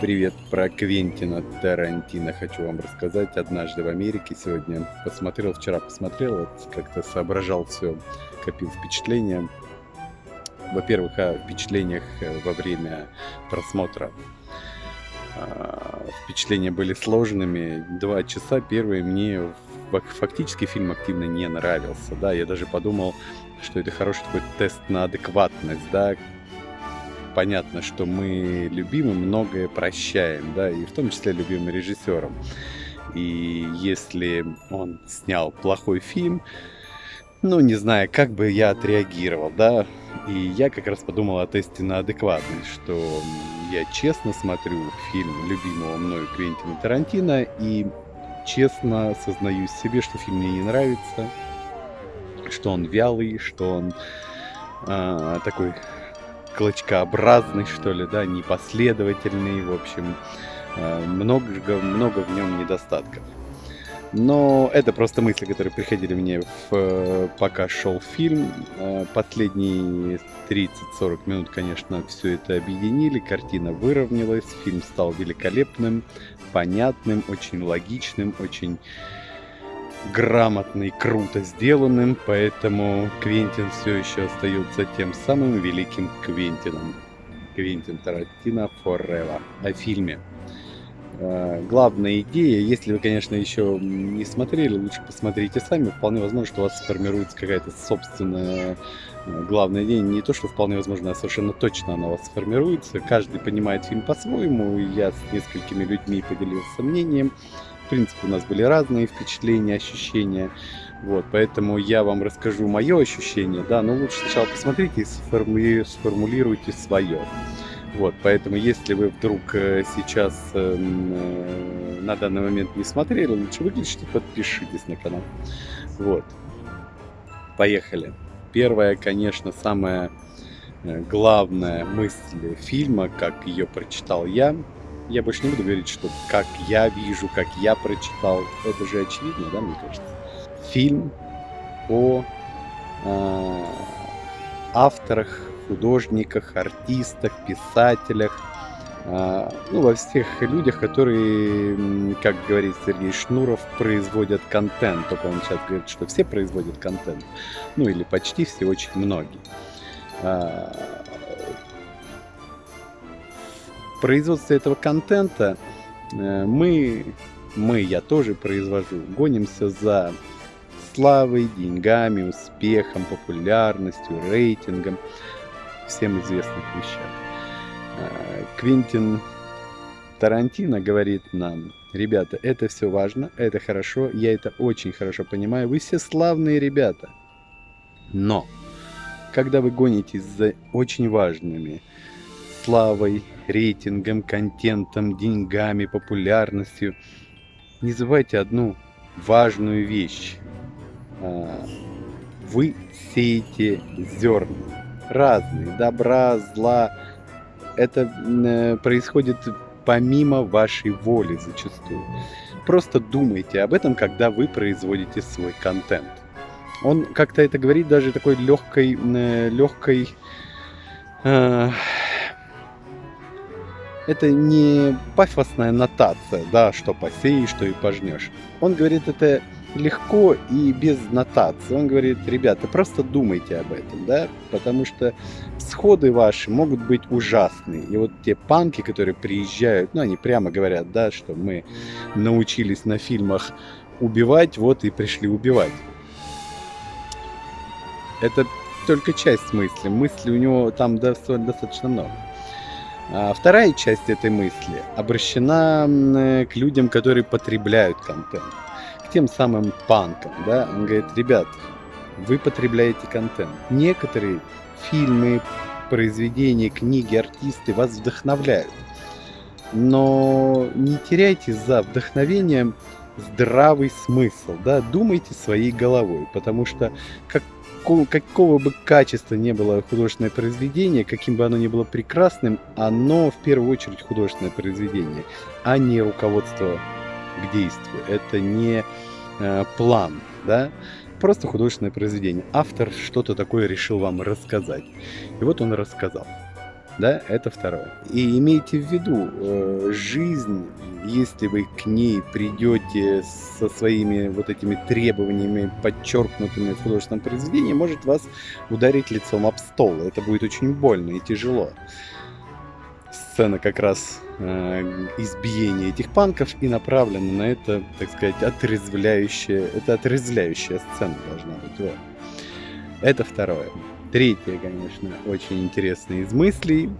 Привет, про Квентина Тарантино хочу вам рассказать. Однажды в Америке сегодня посмотрел, вчера посмотрел, вот как-то соображал все, копил впечатления. Во-первых, о впечатлениях э, во время просмотра. А, впечатления были сложными. Два часа первые мне фактически фильм активно не нравился. Да, я даже подумал, что это хороший такой тест на адекватность, да, понятно, что мы любим и многое прощаем, да, и в том числе любимым режиссером. И если он снял плохой фильм, ну, не знаю, как бы я отреагировал, да, и я как раз подумал о тесте на адекватность, что я честно смотрю фильм любимого мною Квентина Тарантино и честно сознаюсь себе, что фильм мне не нравится, что он вялый, что он э, такой клочкообразный, что ли, да, непоследовательный, в общем, э, много, много в нем недостатков. Но это просто мысли, которые приходили мне, в, э, пока шел фильм. Э, последние 30-40 минут, конечно, все это объединили, картина выровнялась, фильм стал великолепным, понятным, очень логичным, очень грамотно и круто сделанным, поэтому Квентин все еще остается тем самым великим Квентином. Квентин Тарантино Forever. О фильме. Э, главная идея, если вы, конечно, еще не смотрели, лучше посмотрите сами. Вполне возможно, что у вас сформируется какая-то собственная э, главная идея. Не то, что вполне возможно, а совершенно точно она у вас сформируется. Каждый понимает фильм по-своему. Я с несколькими людьми поделился мнением принципе, у нас были разные впечатления, ощущения. Вот, поэтому я вам расскажу мое ощущение, да, но лучше сначала посмотрите и сформули... сформулируйте свое. Вот, поэтому если вы вдруг э, сейчас э, э, на данный момент не смотрели, лучше выключите, подпишитесь на канал. Вот. Поехали. Первая, конечно, самая э, главная мысль фильма, как ее прочитал я, я больше не буду говорить, что как я вижу, как я прочитал. Это же очевидно, да, мне кажется. Фильм о э, авторах, художниках, артистах, писателях, э, ну, во всех людях, которые, как говорит Сергей Шнуров, производят контент. Только он сейчас говорит, что все производят контент. Ну, или почти все, очень многие. А, производстве этого контента э, мы, мы, я тоже произвожу, гонимся за славой, деньгами, успехом, популярностью, рейтингом, всем известных вещах. Э, Квинтин Тарантино говорит нам, ребята, это все важно, это хорошо, я это очень хорошо понимаю, вы все славные ребята. Но, когда вы гонитесь за очень важными славой, рейтингом, контентом, деньгами, популярностью. Не забывайте одну важную вещь. А, вы сеете зерна. Разные. Добра, зла. Это э, происходит помимо вашей воли зачастую. Просто думайте об этом, когда вы производите свой контент. Он как-то это говорит даже такой легкой, э, легкой э, это не пафосная нотация, да, что посеешь, что и пожнешь. Он говорит это легко и без нотации. Он говорит, ребята, просто думайте об этом, да, потому что сходы ваши могут быть ужасные. И вот те панки, которые приезжают, ну, они прямо говорят, да, что мы научились на фильмах убивать, вот и пришли убивать. Это только часть мысли. Мысли у него там достаточно много. А вторая часть этой мысли обращена э, к людям, которые потребляют контент, к тем самым панкам, да, он говорит, ребят, вы потребляете контент. Некоторые фильмы, произведения, книги, артисты вас вдохновляют. Но не теряйте за вдохновением здравый смысл, да, думайте своей головой, потому что как какого бы качества не было художественное произведение, каким бы оно ни было прекрасным, оно в первую очередь художественное произведение, а не руководство к действию. Это не э, план, да? Просто художественное произведение. Автор что-то такое решил вам рассказать. И вот он рассказал. Да, это второе. И имейте в виду, э, жизнь, если вы к ней придете со своими вот этими требованиями, подчеркнутыми в художественном произведении, может вас ударить лицом об стол. Это будет очень больно и тяжело. Сцена как раз э, избиения этих панков и направлена на это, так сказать, отрезвляющая, это отрезвляющая сцена должна быть. Вот. Это второе. Третье, конечно, очень интересное из мыслей.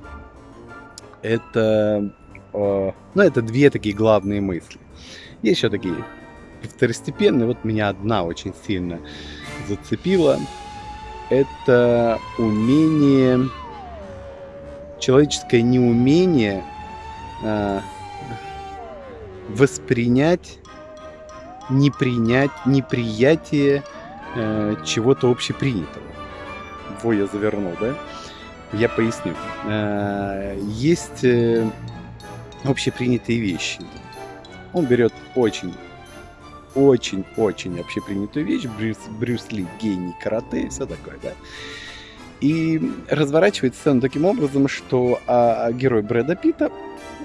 Это, э, ну, это две такие главные мысли. Есть еще такие второстепенные. Вот меня одна очень сильно зацепила. Это умение, человеческое неумение э, воспринять, не принять, неприятие э, чего-то общепринятого во я завернул, да? Я поясню. Э, есть э, общепринятые вещи. Он берет очень, очень, очень общепринятую вещь. Брюс, Брюс Ли, гений карате и все такое, да? И разворачивает сцену таким образом, что а, а герой Брэда Питта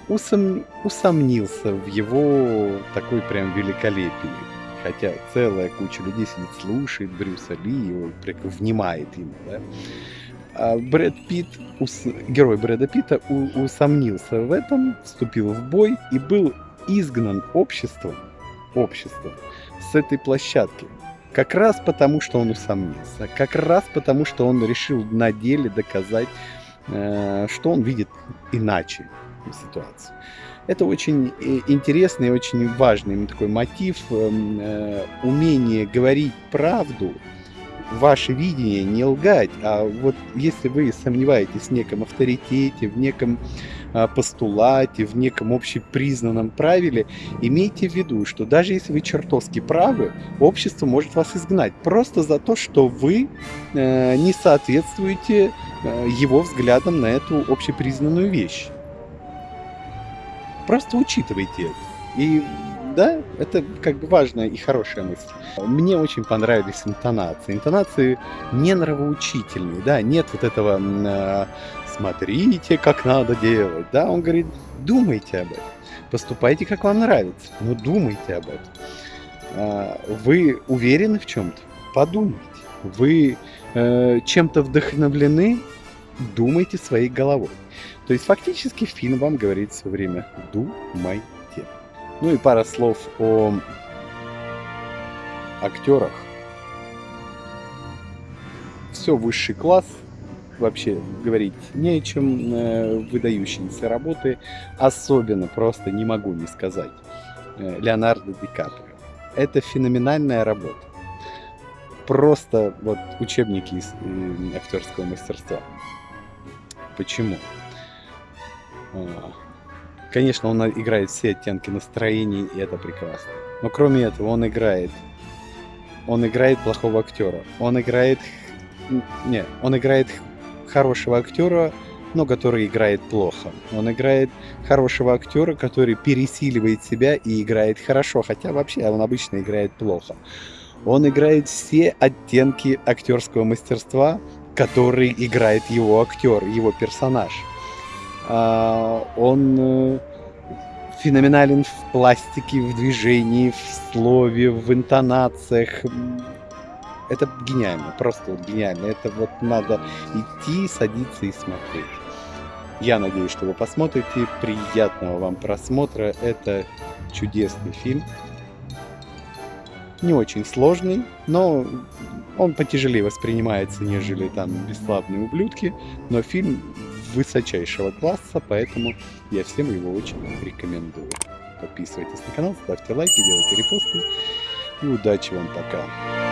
усом, усомнился в его такой прям великолепии хотя целая куча людей сидит, слушает Брюса Ли, его внимает ему, да. А Брэд Питт, ус, герой Брэда Питта, у, усомнился в этом, вступил в бой и был изгнан обществом, обществом с этой площадки. Как раз потому, что он усомнился. Как раз потому, что он решил на деле доказать, э, что он видит иначе ситуацию. Это очень э, интересный, очень важный такой мотив, эм, э, умение говорить правду, ваше видение, не лгать, а вот если вы сомневаетесь в неком авторитете, в неком а, постулате, в неком общепризнанном правиле, имейте в виду, что даже если вы чертовски правы, общество может вас изгнать просто за то, что вы э, не соответствуете его взглядам на эту общепризнанную вещь. Просто учитывайте это. И да, это как бы важная и хорошая мысль. Мне очень понравились интонации. Интонации не нравоучительные, да, нет вот этого э, «смотрите, как надо делать», да, он говорит «думайте об этом, поступайте, как вам нравится, но думайте об этом». Э, вы уверены в чем-то? Подумайте. Вы э, чем-то вдохновлены? Думайте своей головой. То есть фактически фильм вам говорит все время «думайте». Ну и пара слов о актерах. Все высший класс, вообще говорить не о чем, э, выдающиеся работы, особенно просто не могу не сказать, э, Леонардо Ди Каприо. Это феноменальная работа. Просто вот учебники из э, актерского мастерства. Почему? А, конечно, он играет все оттенки настроений, и это прекрасно. Но кроме этого, он играет... Он играет плохого актера. Он играет... Не, он играет хорошего актера, но который играет плохо. Он играет хорошего актера, который пересиливает себя и играет хорошо, хотя вообще он обычно играет плохо. Он играет все оттенки актерского мастерства, который играет его актер, его персонаж. А, он э, феноменален в пластике, в движении, в слове, в интонациях. Это гениально, просто вот гениально. Это вот надо идти, садиться и смотреть. Я надеюсь, что вы посмотрите. Приятного вам просмотра. Это чудесный фильм. Не очень сложный, но он потяжелее воспринимается, нежели там «Бесславные ублюдки». Но фильм высочайшего класса, поэтому я всем его очень рекомендую. Подписывайтесь на канал, ставьте лайки, делайте репосты. И удачи вам пока!